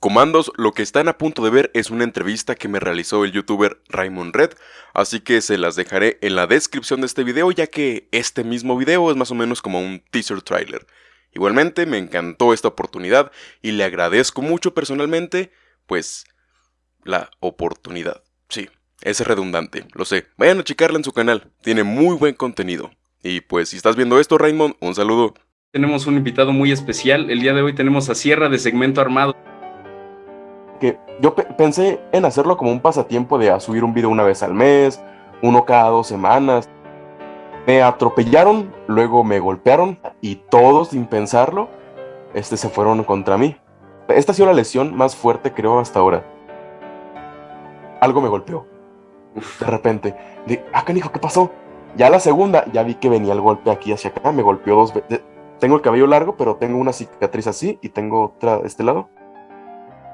Comandos, lo que están a punto de ver es una entrevista que me realizó el youtuber Raymond Red, así que se las dejaré en la descripción de este video ya que este mismo video es más o menos como un teaser trailer. Igualmente me encantó esta oportunidad y le agradezco mucho personalmente, pues, la oportunidad. Sí, es redundante, lo sé. Vayan a checarla en su canal, tiene muy buen contenido. Y pues si estás viendo esto Raymond, un saludo. Tenemos un invitado muy especial, el día de hoy tenemos a Sierra de Segmento Armado que yo pensé en hacerlo como un pasatiempo de subir un video una vez al mes, uno cada dos semanas. Me atropellaron, luego me golpearon y todos, sin pensarlo, este, se fueron contra mí. Esta ha sido la lesión más fuerte, creo, hasta ahora. Algo me golpeó. De repente. De, ah, canijo, ¿qué pasó? Ya la segunda, ya vi que venía el golpe aquí hacia acá, me golpeó dos veces. Tengo el cabello largo, pero tengo una cicatriz así y tengo otra de este lado.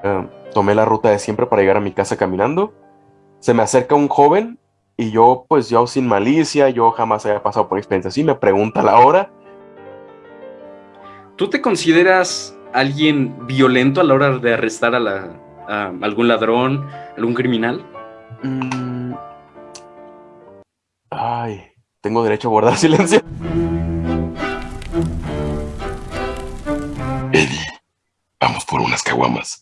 Eh, tomé la ruta de siempre para llegar a mi casa caminando. Se me acerca un joven y yo, pues yo sin malicia, yo jamás había pasado por experiencia así, me pregunta la hora. ¿Tú te consideras alguien violento a la hora de arrestar a, algún ladrón, algún criminal? Mm. Ay, tengo derecho a guardar silencio. Eddie, vamos por unas caguamas.